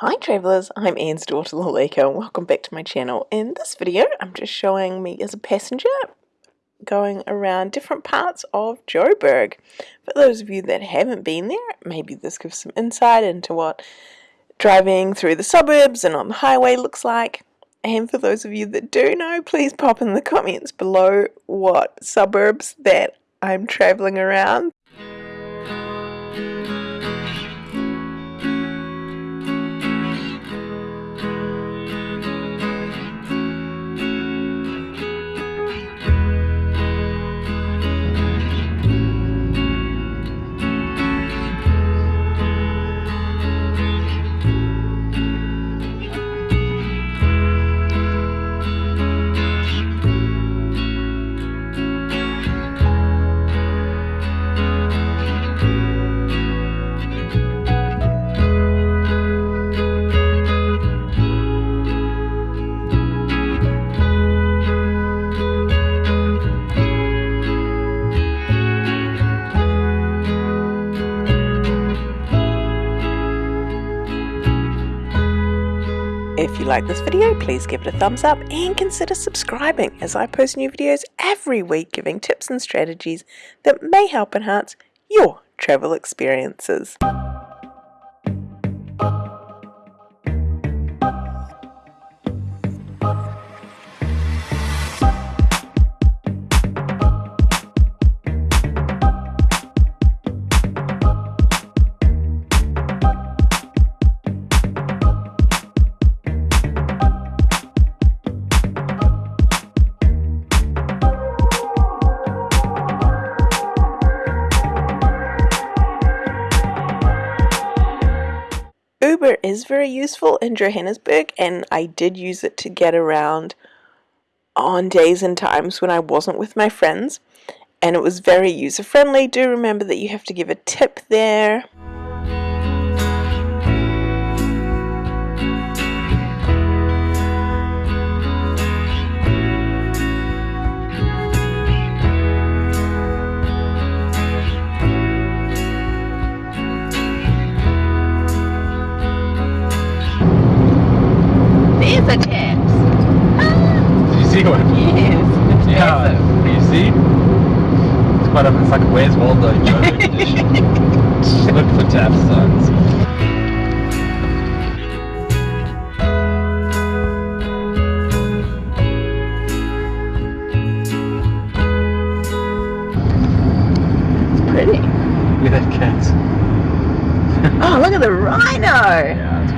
Hi travellers, I'm Anne's daughter Lalika and welcome back to my channel. In this video I'm just showing me as a passenger going around different parts of Joburg. For those of you that haven't been there, maybe this gives some insight into what driving through the suburbs and on the highway looks like. And for those of you that do know, please pop in the comments below what suburbs that I'm travelling around. If you like this video, please give it a thumbs up and consider subscribing as I post new videos every week giving tips and strategies that may help enhance your travel experiences. Uber is very useful in Johannesburg, and I did use it to get around on days and times when I wasn't with my friends, and it was very user friendly. Do remember that you have to give a tip there. See one? Yeah. Do you see? It's quite a, it's like a Where's Waldo joke edition. Look for tap signs. It's pretty. Look at that cat. oh, look at the rhino. Yeah.